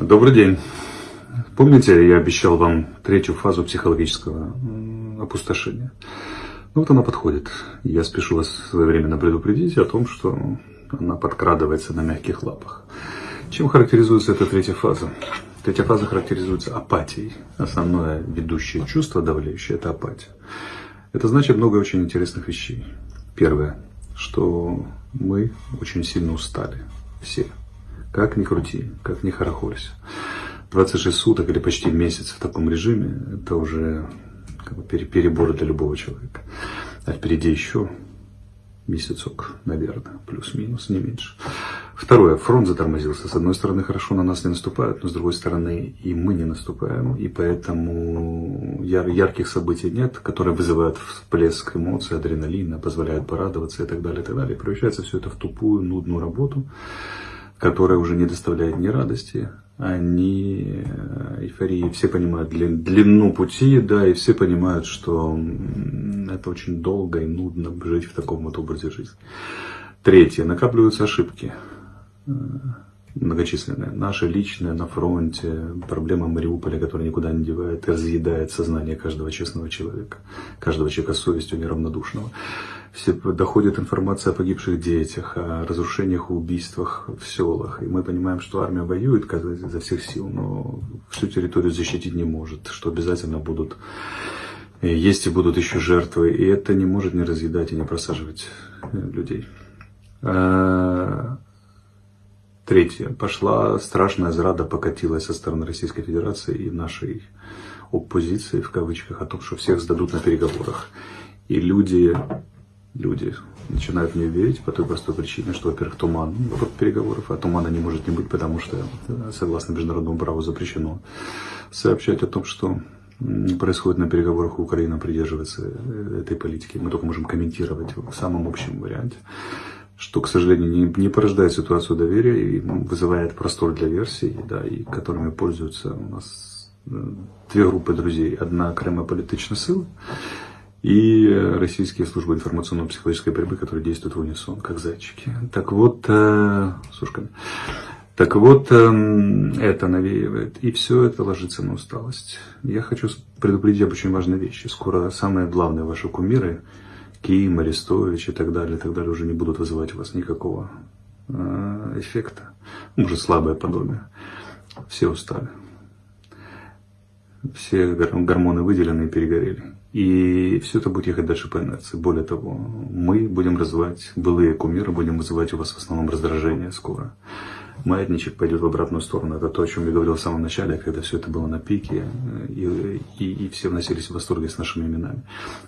Добрый день. Помните, я обещал вам третью фазу психологического опустошения? Ну вот она подходит. Я спешу вас своевременно предупредить о том, что она подкрадывается на мягких лапах. Чем характеризуется эта третья фаза? Третья фаза характеризуется апатией. Основное ведущее чувство давляющее – это апатия. Это значит много очень интересных вещей. Первое, что мы очень сильно устали. Все. Как ни крути, как ни хорохорься. 26 суток или почти месяц в таком режиме – это уже как бы перебор для любого человека. А впереди еще месяцок, наверное, плюс-минус, не меньше. Второе, фронт затормозился. С одной стороны, хорошо на нас не наступают, но с другой стороны, и мы не наступаем. И поэтому яр ярких событий нет, которые вызывают всплеск эмоций, адреналина, позволяют порадоваться и так далее, и так далее. Превращается все это в тупую, нудную работу, которая уже не доставляет ни радости, а ни э, эйфории. Все понимают длину пути, да, и все понимают, что это очень долго и нудно жить в таком вот образе жизни. Третье. Накапливаются ошибки э, многочисленные. Наши личные на фронте, проблема Мариуполя, которая никуда не девает разъедает сознание каждого честного человека, каждого человека с совестью неравнодушного все, доходит информация о погибших детях, о разрушениях убийствах в селах. И мы понимаем, что армия воюет изо всех сил, но всю территорию защитить не может, что обязательно будут э, есть и будут еще жертвы. И это не может не разъедать и не просаживать э, людей. А, третье. Пошла страшная зрада, покатилась со стороны Российской Федерации и нашей оппозиции, в кавычках, о том, что всех сдадут на переговорах. И люди люди начинают мне верить по той простой причине, что, во-первых, туман под переговоров, а тумана не может не быть, потому что, согласно международному праву, запрещено сообщать о том, что происходит на переговорах, Украина придерживается э, этой политики. Мы только можем комментировать в самом общем варианте, что, к сожалению, не, не порождает ситуацию доверия и вызывает простор для версий, да, и которыми пользуются у нас э, две группы друзей. Одна кремополитична сила, и российские службы информационно-психологической борьбы, которые действуют в унисон, как зайчики. Так вот, э, с. Так вот, э, это навеивает, и все это ложится на усталость. Я хочу предупредить об очень важной вещи. Скоро самые главные ваши кумиры, Ким, Арестович и так далее, и так далее, уже не будут вызывать у вас никакого э, эффекта. Может, слабое подобие. Все устали. Все гормоны выделены и перегорели. И все это будет ехать дальше по инерции. Более того, мы будем развивать былые кумиры, будем вызывать у вас в основном раздражение скоро. Маятничек пойдет в обратную сторону. Это то, о чем я говорил в самом начале, когда все это было на пике, и, и, и все вносились в восторге с нашими именами.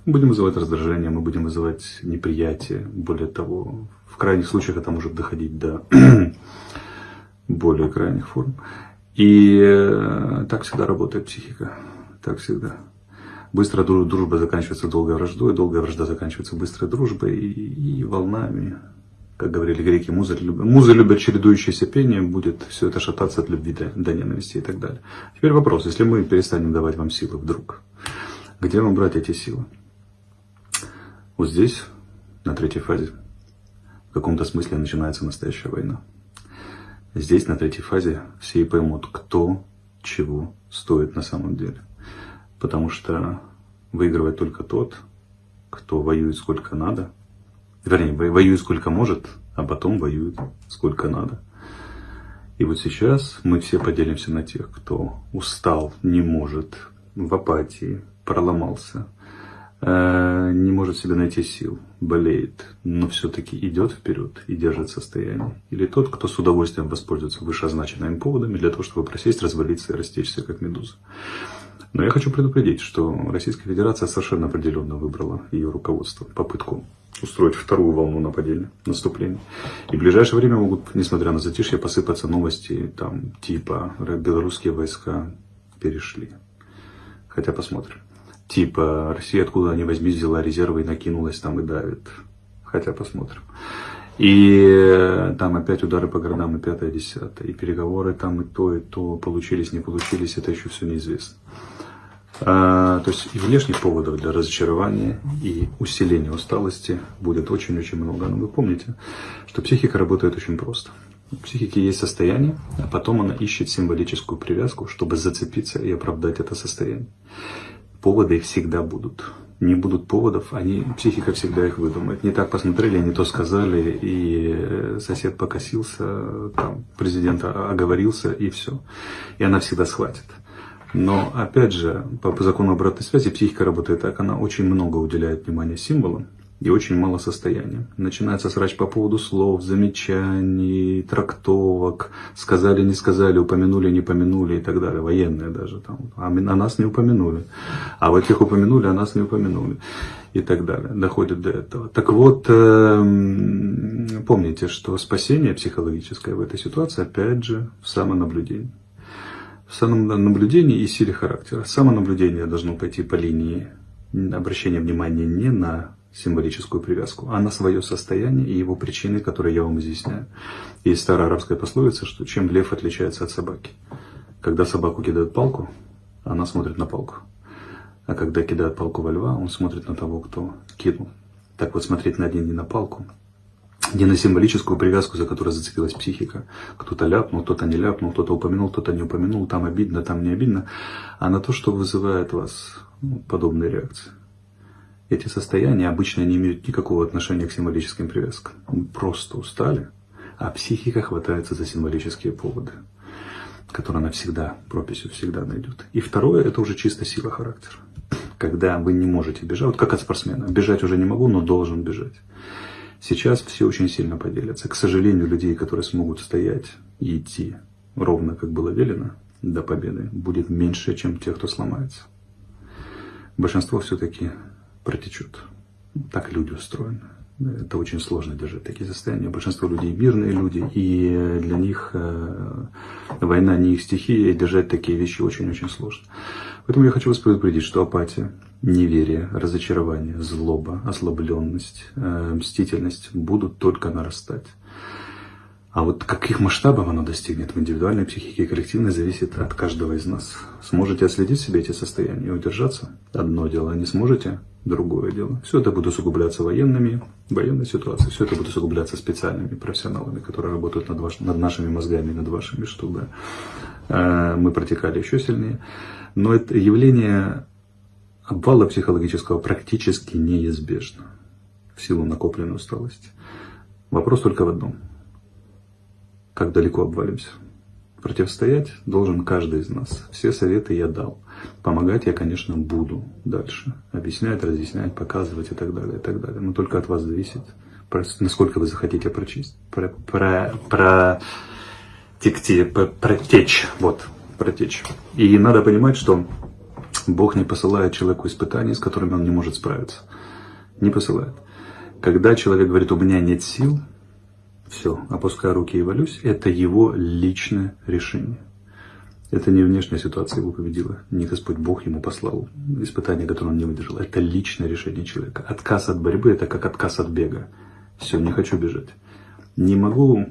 Мы будем вызывать раздражение, мы будем вызывать неприятие. Более того, в крайних случаях это может доходить до более крайних форм. И э, так всегда работает психика. Так всегда. Быстрая дружба заканчивается долгой враждой, долгая вражда заканчивается быстрой дружбой и, и волнами. Как говорили греки, музы, музы любят чередующееся пение, будет все это шататься от любви до, до ненависти и так далее. Теперь вопрос, если мы перестанем давать вам силы вдруг, где вам брать эти силы? Вот здесь, на третьей фазе, в каком-то смысле начинается настоящая война. Здесь, на третьей фазе, все и поймут, кто чего стоит на самом деле. Потому что выигрывает только тот, кто воюет сколько надо. Вернее, воюет сколько может, а потом воюет сколько надо. И вот сейчас мы все поделимся на тех, кто устал, не может, в апатии, проломался, не может себе найти сил, болеет, но все-таки идет вперед и держит состояние. Или тот, кто с удовольствием воспользуется вышеозначенными поводами для того, чтобы просесть, развалиться и растечься, как медуза. Но я хочу предупредить, что Российская Федерация совершенно определенно выбрала ее руководство, попытку устроить вторую волну нападения, наступления. И в ближайшее время могут, несмотря на затишье, посыпаться новости там типа белорусские войска перешли. Хотя посмотрим. Типа Россия откуда ни возьми взяла резервы и накинулась там и давит. Хотя посмотрим. И там опять удары по городам и пятое, десятое. И переговоры там и то, и то получились, не получились, это еще все неизвестно. А, то есть и внешних поводов для разочарования и усиления усталости будет очень-очень много. Но вы помните, что психика работает очень просто. У психики есть состояние, а потом она ищет символическую привязку, чтобы зацепиться и оправдать это состояние. Поводы всегда будут. Не будут поводов, они, психика всегда их выдумает. Не так посмотрели, не то сказали, и сосед покосился, там, президент оговорился, и все. И она всегда схватит. Но, опять же, по закону обратной связи психика работает так, она очень много уделяет внимания символам, и очень мало состояния. Начинается срач по поводу слов, замечаний, трактовок, сказали, не сказали, упомянули, не помянули и так далее. Военные даже там. А, а нас не упомянули. А вот тех упомянули, а нас не упомянули. И так далее. Доходит до этого. Так вот, эм, помните, что спасение психологическое в этой ситуации, опять же, в самонаблюдении. В самонаблюдении и силе характера. Самонаблюдение должно пойти по линии обращения внимания не на символическую привязку, а на свое состояние и его причины, которые я вам изъясняю. Есть старая арабская пословица, что чем лев отличается от собаки. Когда собаку кидают палку, она смотрит на палку. А когда кидают палку во льва, он смотрит на того, кто кинул. Так вот, смотреть на один не на палку, не на символическую привязку, за которой зацепилась психика. Кто-то ляпнул, кто-то не ляпнул, кто-то упомянул, кто-то не упомянул, там обидно, там не обидно, а на то, что вызывает вас ну, подобные реакции. Эти состояния обычно не имеют никакого отношения к символическим привязкам. Мы просто устали, а психика хватается за символические поводы, которые она всегда, прописью всегда найдет. И второе, это уже чисто сила характера. Когда вы не можете бежать, вот как от спортсмена, бежать уже не могу, но должен бежать. Сейчас все очень сильно поделятся. К сожалению, людей, которые смогут стоять и идти ровно, как было велено, до победы, будет меньше, чем тех, кто сломается. Большинство все-таки протечет. Так люди устроены. Это очень сложно держать такие состояния. Большинство людей мирные люди, и для них э, война не их стихия, и держать такие вещи очень-очень сложно. Поэтому я хочу вас предупредить, что апатия, неверие, разочарование, злоба, ослабленность, э, мстительность будут только нарастать. А вот каких масштабов оно достигнет в индивидуальной психике и коллективной, зависит от каждого из нас. Сможете отследить себе эти состояния и удержаться? Одно дело. Не сможете? Другое дело. Все это будет усугубляться военными, военной ситуацией. Все это будет усугубляться специальными профессионалами, которые работают над, ваш, над нашими мозгами, над вашими, чтобы э, мы протекали еще сильнее. Но это явление обвала психологического практически неизбежно в силу накопленной усталости. Вопрос только в одном – как далеко обвалимся. Противостоять должен каждый из нас. Все советы я дал. Помогать я, конечно, буду дальше. Объяснять, разъяснять, показывать и так далее, и так далее. Но только от вас зависит, насколько вы захотите прочесть, про, про, про, текти, про, протечь. Вот, протечь. И надо понимать, что Бог не посылает человеку испытания, с которыми он не может справиться. Не посылает. Когда человек говорит, у меня нет сил, все, опускаю руки и валюсь, это его личное решение. Это не внешняя ситуация его победила, не Господь Бог ему послал испытание, которое он не выдержал. Это личное решение человека. Отказ от борьбы – это как отказ от бега. Все, не хочу бежать. Не могу,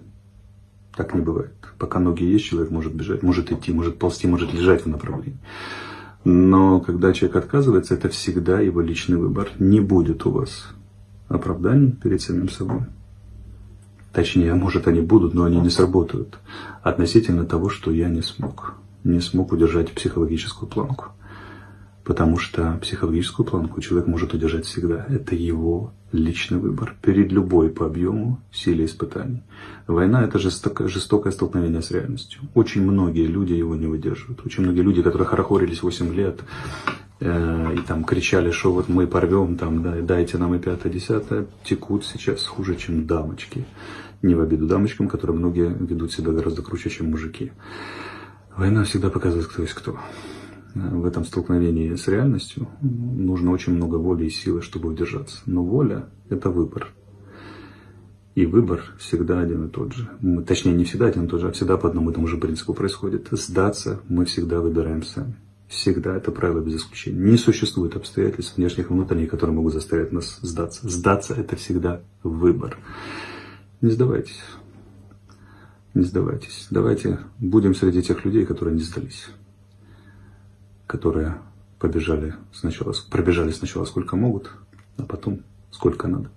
так не бывает. Пока ноги есть, человек может бежать, может идти, может ползти, может лежать в направлении. Но когда человек отказывается, это всегда его личный выбор. Не будет у вас оправданий перед самим собой. Точнее, может они будут, но они не сработают. Относительно того, что я не смог. Не смог удержать психологическую планку. Потому что психологическую планку человек может удержать всегда. Это его личный выбор перед любой по объему силе испытаний. Война – это жестокое, столкновение с реальностью. Очень многие люди его не выдерживают. Очень многие люди, которые хорохорились 8 лет, э, и там кричали, что вот мы порвем, там, да, дайте нам и пятое, десятое, текут сейчас хуже, чем дамочки. Не в обиду дамочкам, которые многие ведут себя гораздо круче, чем мужики. Война всегда показывает, кто есть кто. В этом столкновении с реальностью нужно очень много воли и силы, чтобы удержаться. Но воля – это выбор. И выбор всегда один и тот же. Точнее, не всегда один и тот же, а всегда по одному и тому же принципу происходит. Сдаться мы всегда выбираем сами. Всегда это правило без исключения. Не существует обстоятельств внешних и внутренних, которые могут заставить нас сдаться. Сдаться – это всегда выбор. Не сдавайтесь. Не сдавайтесь. Давайте будем среди тех людей, которые не сдались. Которые побежали сначала, пробежали сначала сколько могут, а потом сколько надо.